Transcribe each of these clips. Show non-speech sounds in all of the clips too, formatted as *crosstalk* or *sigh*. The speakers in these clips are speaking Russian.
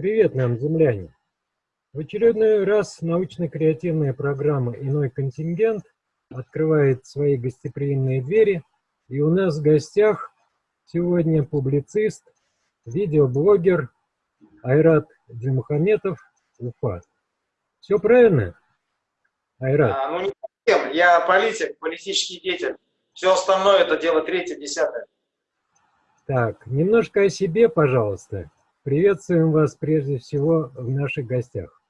Привет нам, земляне! В очередной раз научно-креативная программа «Иной контингент» открывает свои гостеприимные двери, и у нас в гостях сегодня публицист, видеоблогер Айрат Димухаметов, Уфа. Все правильно, Айрат? А, ну, не совсем. Я политик, политический деятель. Все остальное – это дело третье, десятое. Так, немножко о себе, пожалуйста. Приветствуем вас прежде всего в наших гостях.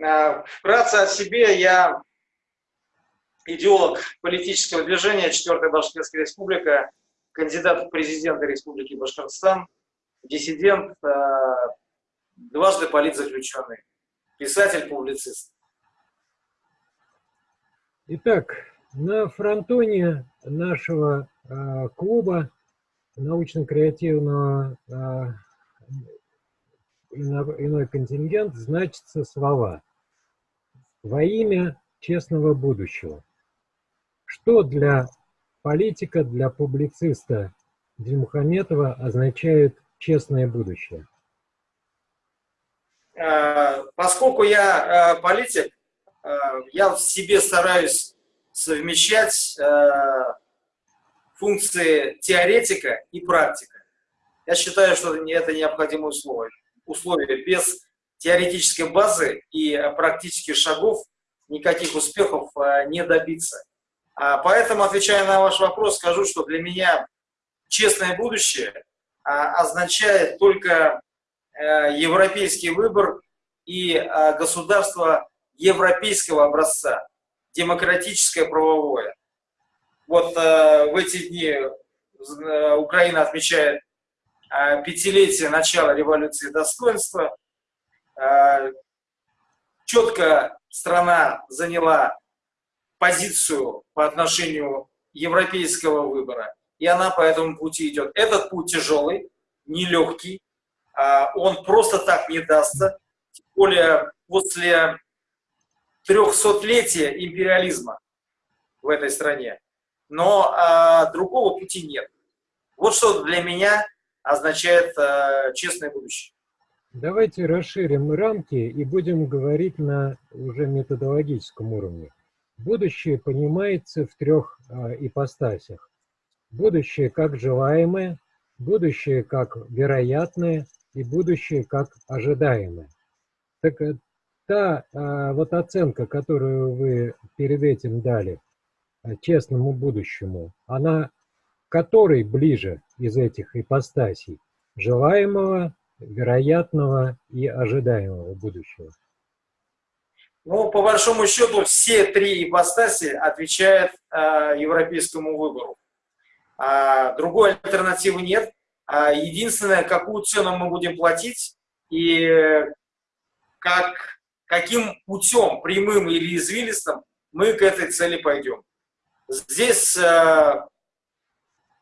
А, вкратце о себе. Я идеолог политического движения 4 Башкирская республика, кандидат в президенты Республики Башкортостан, диссидент, а, дважды политзаключенный, писатель, публицист. Итак, на фронтоне нашего э, клуба научно-креативного э, иной контингент значится слова «Во имя честного будущего». Что для политика, для публициста Дильмухаметова означает честное будущее? Э, поскольку я э, политик, я в себе стараюсь совмещать функции теоретика и практика. Я считаю, что это необходимое условие. условие. Без теоретической базы и практических шагов никаких успехов а, не добиться. А, поэтому, отвечая на ваш вопрос, скажу, что для меня честное будущее а, означает только э, европейский выбор и государство европейского образца, демократическое правовое. Вот э, в эти дни э, Украина отмечает э, пятилетие начала революции достоинства. Э, четко страна заняла позицию по отношению европейского выбора, и она по этому пути идет. Этот путь тяжелый, нелегкий, э, он просто так не дастся, тем более после трехсотлетия империализма в этой стране но а, другого пути нет. Вот что для меня означает а, честное будущее. Давайте расширим рамки и будем говорить на уже методологическом уровне. Будущее понимается в трех а, ипостасях. Будущее как желаемое, будущее как вероятное и будущее как ожидаемое. Так э, та а, вот оценка, которую вы перед этим дали, Э, честному будущему, она которой ближе из этих ипостасей? Желаемого, вероятного и ожидаемого будущего? Ну, по большому счету, все три ипостаси отвечают э, европейскому выбору. А, другой альтернативы нет. А, единственное, какую цену мы будем платить и как, каким путем, прямым или извилистым, мы к этой цели пойдем. Здесь э,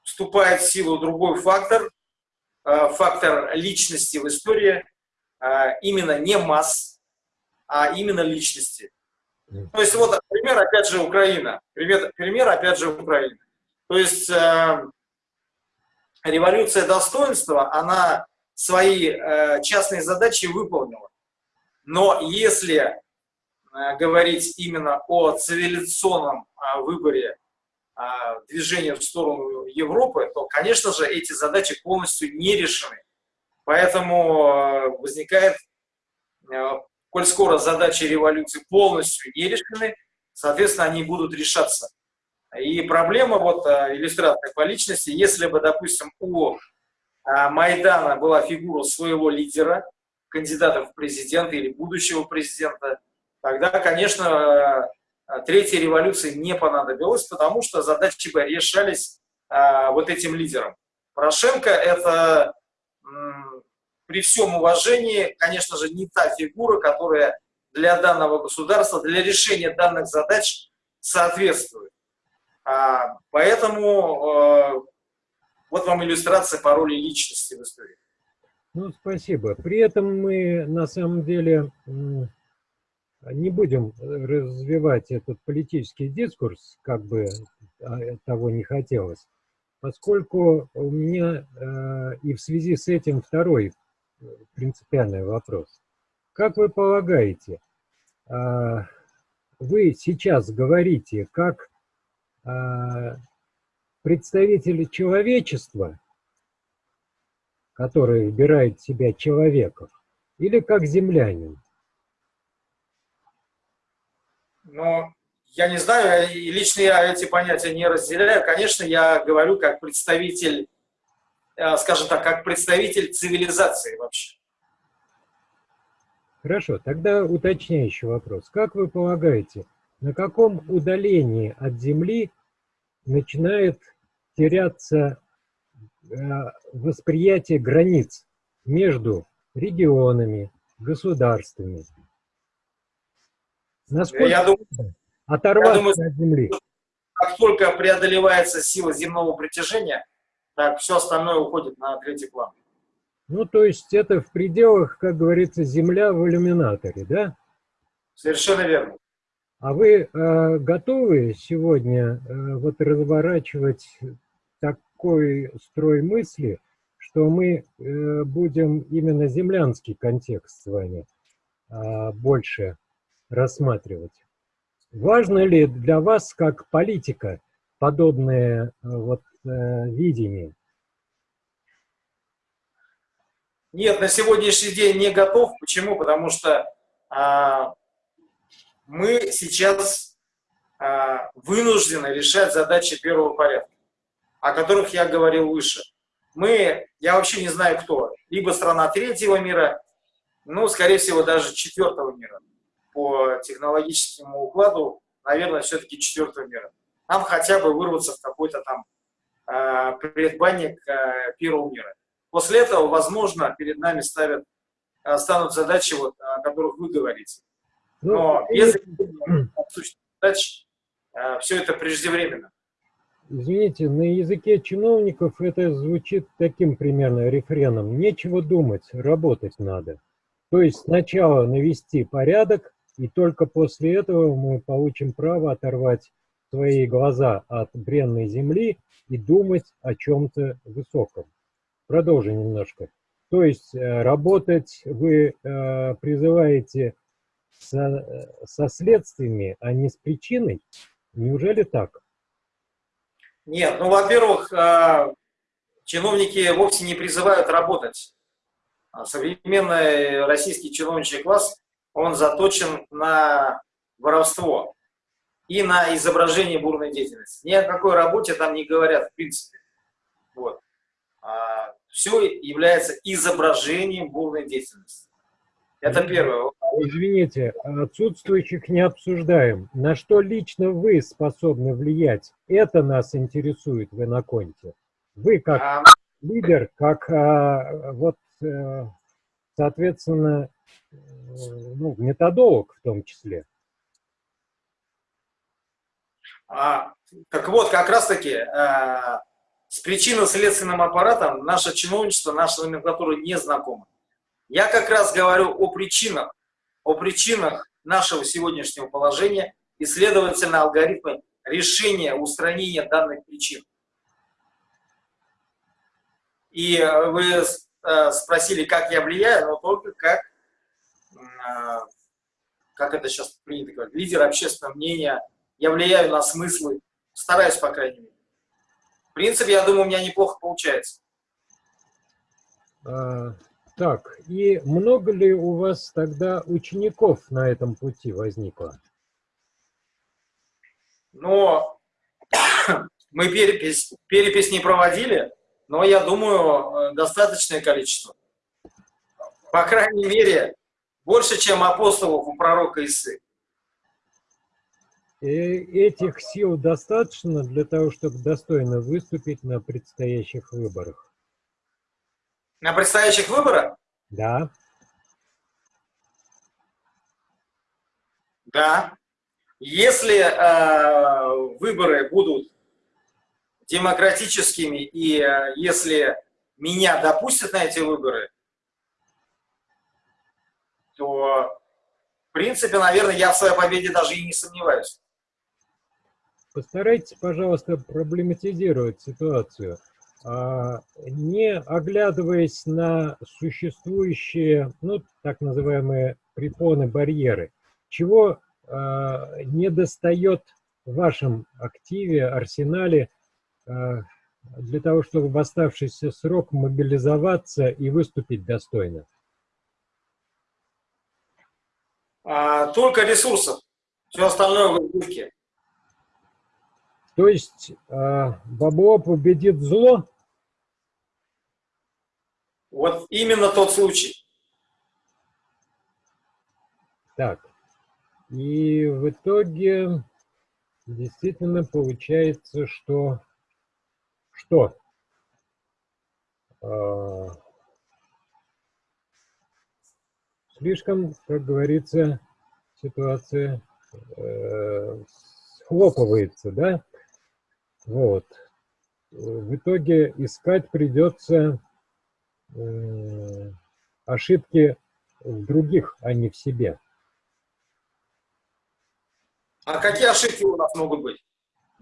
вступает в силу другой фактор, э, фактор личности в истории, э, именно не масс, а именно личности. То есть вот пример, опять же, Украина. Пример, пример опять же, Украина. То есть э, революция достоинства, она свои э, частные задачи выполнила. Но если Э, говорить именно о цивилизационном э, выборе э, движения в сторону Европы, то, конечно же, эти задачи полностью не решены. Поэтому возникает, коль скоро задачи революции полностью не решены, соответственно, они будут решаться. И проблема, вот иллюстрация по личности, если бы, допустим, у Майдана была фигура своего лидера, кандидата в президенты или будущего президента, тогда, конечно, э, третьей революции не понадобилось, потому что задачи бы решались а, вот этим лидером. Порошенко – это, при всем уважении, конечно же, не та фигура, которая для данного государства, для решения данных задач соответствует. А, поэтому э, вот вам иллюстрация по роли личности в истории. Ну, спасибо. При этом мы, на самом деле, не будем э, развивать этот политический дискурс, как бы а, того не хотелось, поскольку у меня э, и в связи с этим второй принципиальный вопрос. Как вы полагаете, а, вы сейчас говорите как а, представители человечества, который выбирает себя человеков, или как землянин? Ну, я не знаю, лично я эти понятия не разделяю. Конечно, я говорю как представитель, э, скажем так, как представитель цивилизации вообще. Хорошо, тогда уточняющий вопрос. Как вы полагаете, на каком удалении от Земли начинает теряться э, восприятие границ между регионами, государствами? Насколько я думаю, оторваться я думаю, от Земли? Как только преодолевается сила земного притяжения, так все остальное уходит на третий план. Ну, то есть это в пределах, как говорится, Земля в иллюминаторе, да? Совершенно верно. А вы э, готовы сегодня э, вот разворачивать такой строй мысли, что мы э, будем именно землянский контекст с вами э, больше рассматривать? Важно ли для вас, как политика, подобное э, вот, э, видение? Нет, на сегодняшний день не готов. Почему? Потому что а, мы сейчас а, вынуждены решать задачи первого порядка, о которых я говорил выше. Мы, я вообще не знаю кто, либо страна третьего мира, ну, скорее всего, даже четвертого мира. По технологическому укладу, наверное, все-таки четвертого мира. Нам хотя бы вырваться в какой-то там э, предбанник э, первого мира. После этого, возможно, перед нами ставят, э, станут задачи, вот, о которых вы говорите. Ну, Но без *clears throat* задач э, все это преждевременно. Извините, на языке чиновников это звучит таким примерно рефреном. Нечего думать, работать надо. То есть сначала навести порядок, и только после этого мы получим право оторвать свои глаза от бренной земли и думать о чем-то высоком. Продолжим немножко. То есть э, работать вы э, призываете со, со следствиями, а не с причиной? Неужели так? Нет, ну, во-первых, э, чиновники вовсе не призывают работать. А современный российский чиновничий класс, он заточен на воровство и на изображение бурной деятельности. Ни о какой работе там не говорят, в принципе. Вот. А все является изображением бурной деятельности. Это первое. Извините, отсутствующих не обсуждаем. На что лично вы способны влиять? Это нас интересует в Иноконте. Вы как а... лидер, как а, вот, а, соответственно, ну, методолог в том числе. А, так вот, как раз-таки а, с причинно-следственным аппаратом наше чиновничество, наша номенклатура не знакома. Я как раз говорю о причинах, о причинах нашего сегодняшнего положения и, следовательно, алгоритмы решения, устранения данных причин. И вы э, спросили, как я влияю, но только как, э, как это сейчас принято говорить, лидер общественного мнения. Я влияю на смыслы, стараюсь, по крайней мере. В принципе, я думаю, у меня неплохо получается. А, так, и много ли у вас тогда учеников на этом пути возникло? Ну, *coughs* мы перепись, перепись не проводили, но я думаю, э, достаточное количество. По крайней мере, больше, чем апостолов у пророка Исы. И этих сил достаточно для того, чтобы достойно выступить на предстоящих выборах? На предстоящих выборах? Да. Да. Если э, выборы будут демократическими, и э, если меня допустят на эти выборы, то, в принципе, наверное, я в своей победе даже и не сомневаюсь. Постарайтесь, пожалуйста, проблематизировать ситуацию. а, не оглядываясь на существующие, ну, так называемые препоны, барьеры, чего а, не достает в вашем активе, арсенале, для того, чтобы в оставшийся срок мобилизоваться и выступить достойно? Только ресурсов. Все остальное в избытке. То есть бабло победит зло? Вот именно тот случай. Так, и в итоге действительно получается, что... Что? А, слишком, как говорится, ситуация э, схлопывается, да? Вот. В итоге искать придется Э, ошибки в других, а не в себе. А какие ошибки у нас могут быть?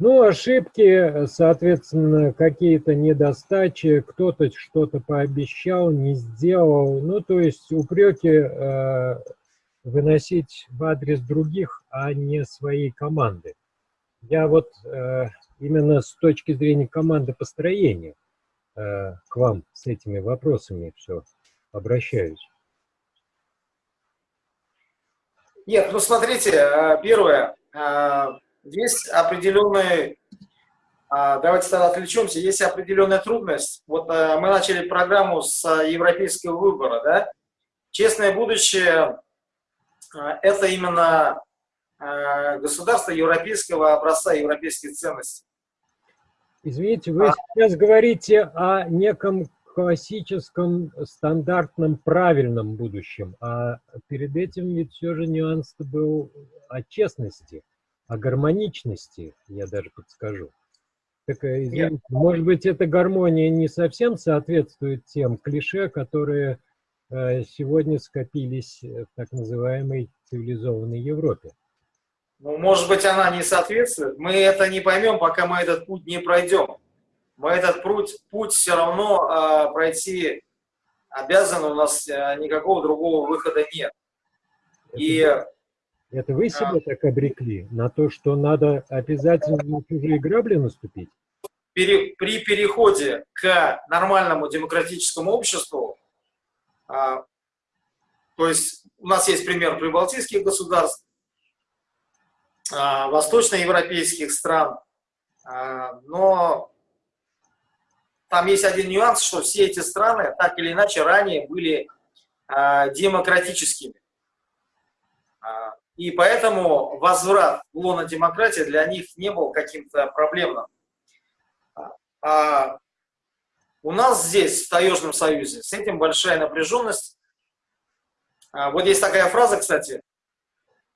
Ну, ошибки, соответственно, какие-то недостачи, кто-то что-то пообещал, не сделал. Ну, то есть упреки э, выносить в адрес других, а не своей команды. Я вот э, именно с точки зрения команды построения Э, к вам с этими вопросами все обращаюсь. Нет, ну смотрите, э, первое, э, есть определенные, давайте тогда отвлечемся, есть определенная трудность. Вот мы начали программу с европейского выбора, да? Честное будущее – это именно государство европейского образца, европейских ценностей. Извините, вы а... сейчас говорите о неком классическом, стандартном, правильном будущем, а перед этим ведь все же нюанс был о честности, о гармоничности, я даже подскажу. Так, э, извините, может быть, эта гармония не совсем соответствует тем клише, которые э, сегодня скопились в так называемой цивилизованной Европе. Ну, может быть, она не соответствует. Мы это не поймем, пока мы этот путь не пройдем. Мы этот путь, путь все равно э, пройти обязаны, у нас э, никакого другого выхода нет. Это, И, это вы себе а, так обрекли на то, что надо обязательно на чужие грабли наступить? Пере, при переходе к нормальному демократическому обществу, а, то есть у нас есть пример прибалтийских государств, а, восточноевропейских стран. А, но там есть один нюанс, что все эти страны так или иначе ранее были а, демократическими. И поэтому возврат в лоно демократии для них не был каким-то проблемным. А у нас здесь, в Таежном Союзе, с этим большая напряженность. Вот есть такая фраза, кстати,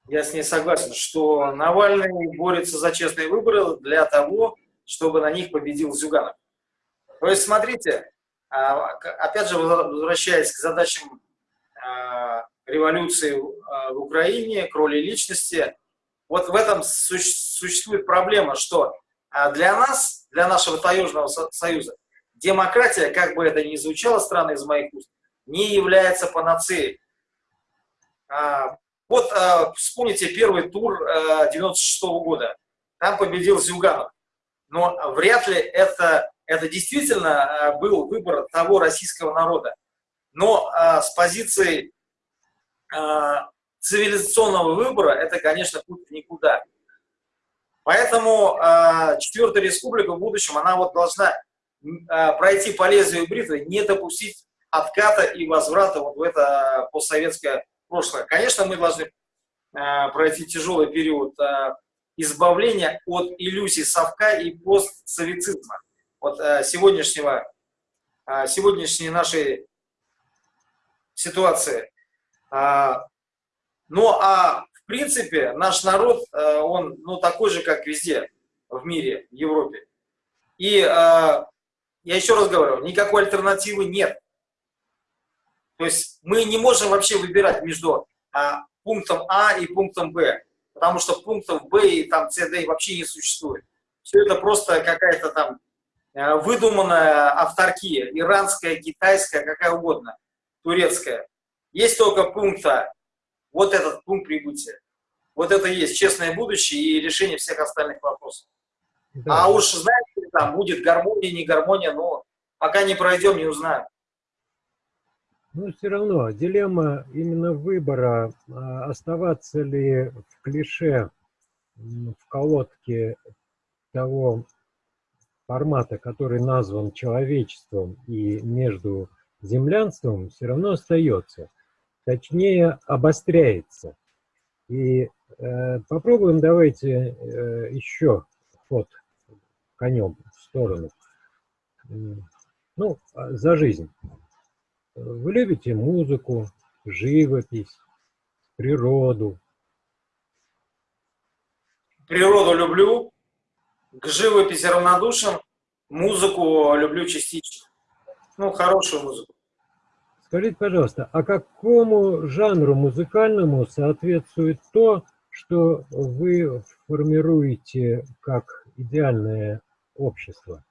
я с ней согласен, что Навальный борется за честные выборы для того, чтобы на них победил Зюганов. То есть, смотрите, а, опять же, возвращаясь к задачам а, революции а, в Украине, к роли личности, вот в этом существует проблема, что для нас, для нашего Таежного Союза, демократия, как бы это ни звучало странно из моих уст, не является панацеей. Вот э, вспомните первый тур э, 96 -го года. Там победил Зюганов. Но вряд ли это, это действительно э, был выбор того российского народа. Но э, с позиции э, цивилизационного выбора это, конечно, путь в никуда. Поэтому э, Четвертая Республика в будущем, она вот должна э, пройти по лезвию бритвы, не допустить отката и возврата вот в это постсоветское прошлое. Конечно, мы должны э, пройти тяжелый период э, избавления от иллюзий совка и постсоветизма. Вот э, сегодняшнего, э, сегодняшней нашей ситуации. Э, ну, а в принципе наш народ, э, он ну, такой же, как везде в мире, в Европе. И э, я еще раз говорю, никакой альтернативы нет. То есть мы не можем вообще выбирать между а, пунктом А и пунктом Б, потому что пунктов Б и там С, Д вообще не существует. Все это просто какая-то там э, выдуманная авторки, иранская, китайская, какая угодно, турецкая. Есть только пункта, вот этот пункт прибытия. Вот это и есть честное будущее и решение всех остальных вопросов. Да. А уж знаете, там будет гармония, не гармония, но пока не пройдем, не узнаем. Ну, все равно, дилемма именно выбора, а, оставаться ли в клише, в колодке того формата, который назван человечеством и между землянством, все равно остается. Точнее, обостряется. И э, попробуем давайте э, еще ход конем в сторону. Ну, а, за жизнь. Вы любите музыку, живопись, природу? Природу люблю, к живописи равнодушен, музыку люблю частично. Ну, хорошую музыку. Скажите, пожалуйста, а какому жанру музыкальному соответствует то, что вы формируете как идеальное общество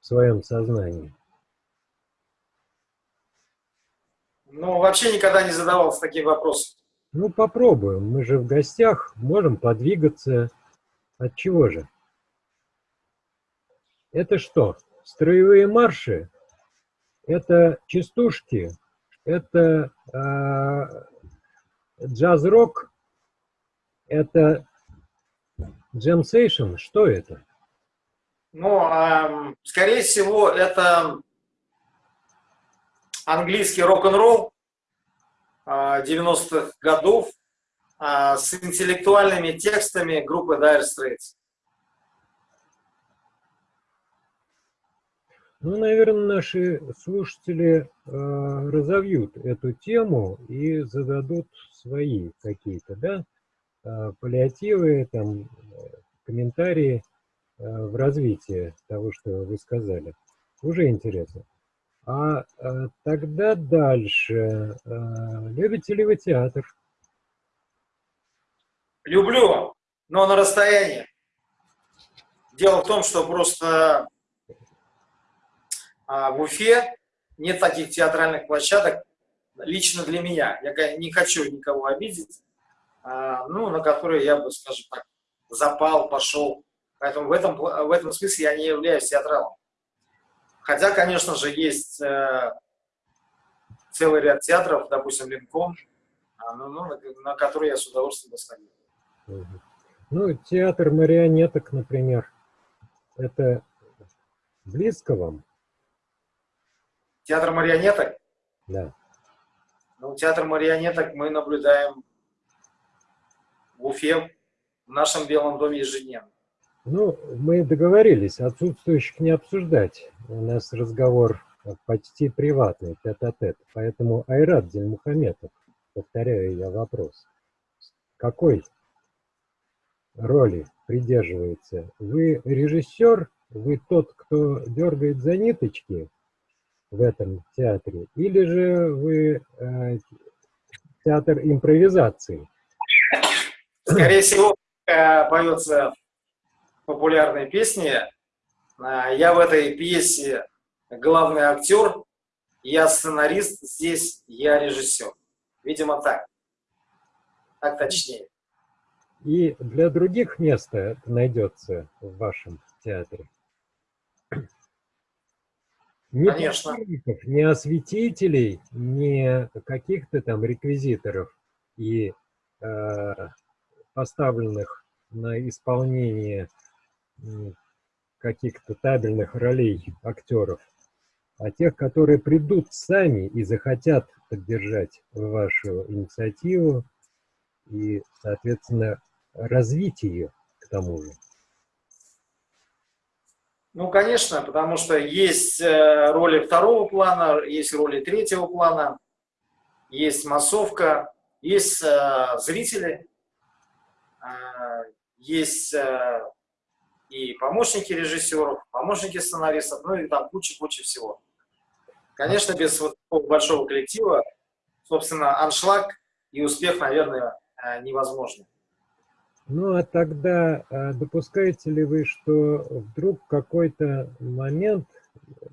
в своем сознании? Ну, вообще никогда не задавался таким вопросом. Ну, попробуем. Мы же в гостях, можем подвигаться. От чего же? Это что? Строевые марши? Это частушки? Это э, джаз-рок? Это джемсейшн? Что это? Ну, э, скорее всего, это английский рок-н-ролл 90-х а, годов а, с интеллектуальными текстами группы Dire Straits. Ну, наверное, наши слушатели э, разовьют эту тему и зададут свои какие-то, да, э, паллиативы, там, комментарии э, в развитии того, что вы сказали. Уже интересно. А, а тогда дальше. А, любите ли вы театр? Люблю, но на расстоянии. Дело в том, что просто в Уфе нет таких театральных площадок лично для меня. Я не хочу никого обидеть, а, ну, на которые я бы, скажем так, запал, пошел. Поэтому в этом, в этом смысле я не являюсь театралом. Хотя, конечно же, есть э, целый ряд театров, допустим, Линком, а, ну, ну, на, на который я с удовольствием бы сходил. Ну, театр марионеток, например, это близко вам? Театр марионеток? Да. Ну, театр марионеток мы наблюдаем в Уфе, в нашем Белом доме ежедневно. Ну, мы договорились отсутствующих не обсуждать. У нас разговор почти приватный, тет-а-тет. -тет. Поэтому Айрат Дельмухаметов, повторяю я вопрос. Какой роли придерживается? Вы режиссер, вы тот, кто дергает за ниточки в этом театре, или же вы э, театр импровизации? Скорее всего, э, поется популярной песни. А, я в этой пьесе главный актер, я сценарист, здесь я режиссер. Видимо, так. Так точнее. И для других места это найдется в вашем театре? Не Конечно. Не осветителей, не каких-то там реквизиторов и э, поставленных на исполнение каких-то табельных ролей актеров, а тех, которые придут сами и захотят поддержать вашу инициативу и, соответственно, развить ее к тому же. Ну, конечно, потому что есть э, роли второго плана, есть роли третьего плана, есть массовка, есть э, зрители, э, есть и помощники режиссеров, помощники сценаристов, ну и там куча-куча всего. Конечно, без вот такого большого коллектива, собственно, аншлаг и успех, наверное, э, невозможно. Ну, а тогда а допускаете ли вы, что вдруг какой-то момент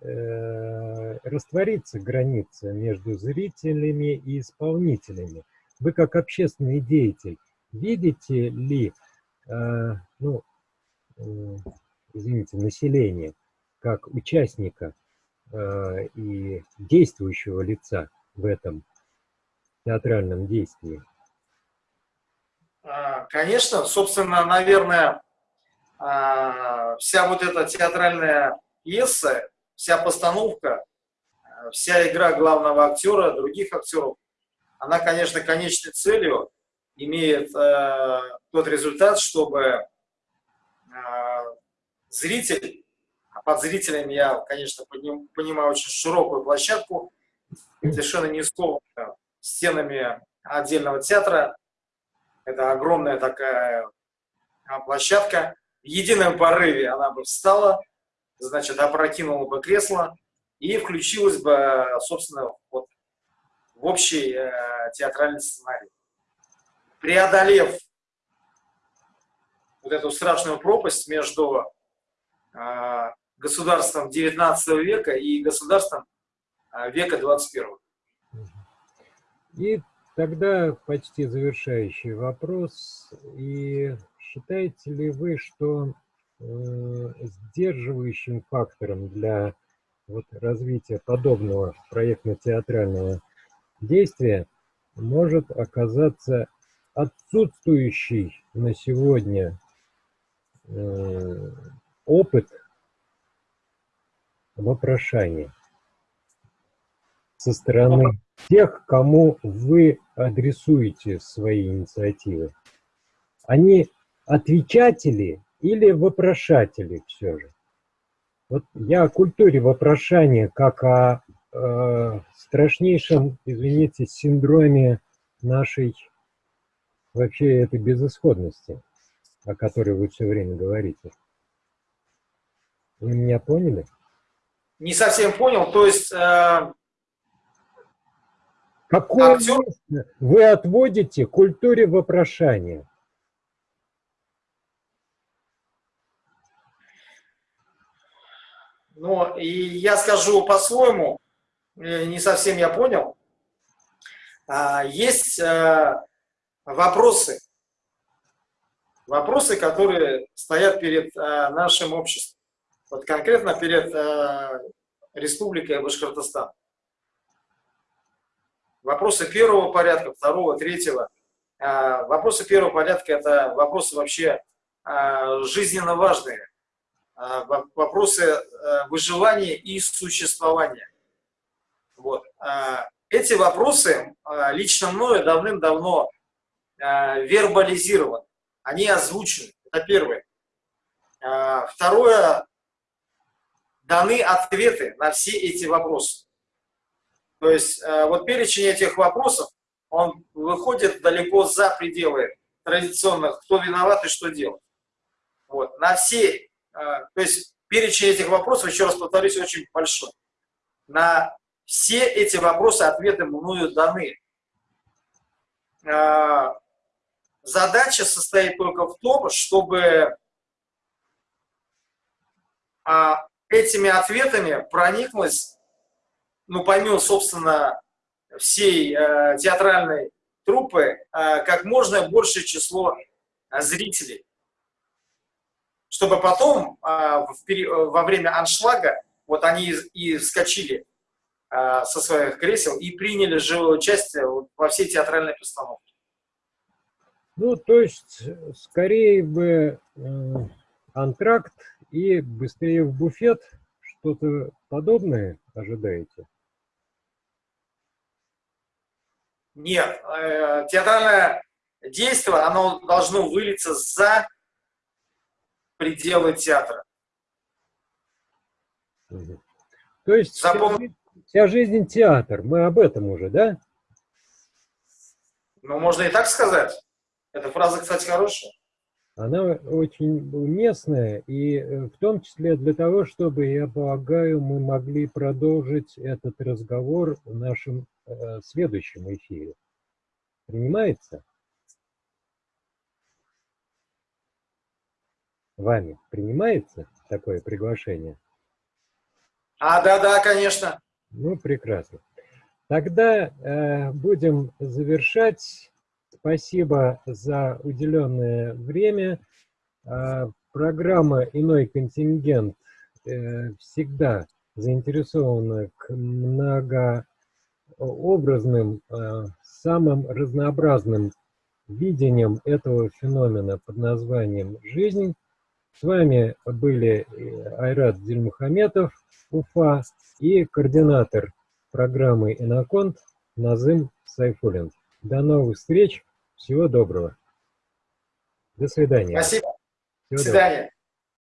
э, растворится граница между зрителями и исполнителями? Вы как общественный деятель видите ли, э, ну, э, извините, население как участника э, и действующего лица в этом театральном действии? А, конечно, собственно, наверное, а, вся вот эта театральная пьеса, вся постановка, вся игра главного актера, других актеров, она, конечно, конечной целью имеет э, тот результат, чтобы э, зритель, а под зрителями я, конечно, понимаю очень широкую площадку, совершенно не скованную стенами отдельного театра, это огромная такая а, площадка. В едином порыве она бы встала, значит, опрокинула бы кресло и включилась бы, собственно, вот в общий э, театральный сценарий. Преодолев вот эту страшную пропасть между э, государством XIX века и государством э, века 21. И Тогда почти завершающий вопрос. И считаете ли вы, что э, сдерживающим фактором для вот, развития подобного проектно-театрального действия может оказаться отсутствующий на сегодня э, опыт вопрошания со стороны тех, кому вы адресуете свои инициативы? Они отвечатели или вопрошатели все же? Вот я о культуре вопрошания как о э, страшнейшем, извините, синдроме нашей вообще этой безысходности, о которой вы все время говорите. Вы меня поняли? Не совсем понял. То есть э, Какое Актер... место вы отводите культуре вопрошания? Ну, и я скажу по-своему, э, не совсем я понял. А, есть э, вопросы, вопросы, которые стоят перед э, нашим обществом, вот конкретно перед Республикой Башкортостан. Вопросы первого порядка, второго, третьего. А, вопросы первого порядка – это вопросы вообще а, жизненно важные. А, вопросы выживания и существования. Вот. Эти вопросы лично мною давным-давно вербализированы. Они озвучены. Это первое. Второе. Даны ответы на все эти вопросы. То есть э, вот перечень этих вопросов, он выходит далеко за пределы традиционных, кто виноват и что делать. Вот. На все, э, то есть перечень этих вопросов, еще раз повторюсь, очень большой. На все эти вопросы ответы мною даны. Э, задача состоит только в том, чтобы этими ответами прониклась ну, помимо, собственно, всей э, театральной труппы, э, как можно большее число э, зрителей. Чтобы потом, э, в, во время аншлага, вот они и вскочили э, со своих кресел и приняли живое участие во всей театральной постановке. Ну, то есть, скорее бы э, антракт и быстрее в буфет, что-то подобное ожидаете? Нет, э, театральное действие, оно должно вылиться за пределы театра. То есть Запом... вся, жизнь, вся жизнь театр, мы об этом уже, да? Ну, можно и так сказать. Эта фраза, кстати, хорошая. Она очень уместная, и э, в том числе для того, чтобы, я полагаю, мы могли продолжить этот разговор в э, следующем эфире. Принимается? вами принимается такое приглашение? А, да, да, конечно. Ну, прекрасно. Тогда э, будем завершать. Спасибо за уделенное время. Э, программа «Иной контингент» э, всегда заинтересована к многообразным, э, самым разнообразным видением этого феномена под названием «Жизнь». С вами были э, Айрат Дильмухаметов, Уфа, и координатор программы «Иноконт» Назым Сайфулин. До новых встреч, всего доброго. До свидания. Спасибо. Всего До свидания.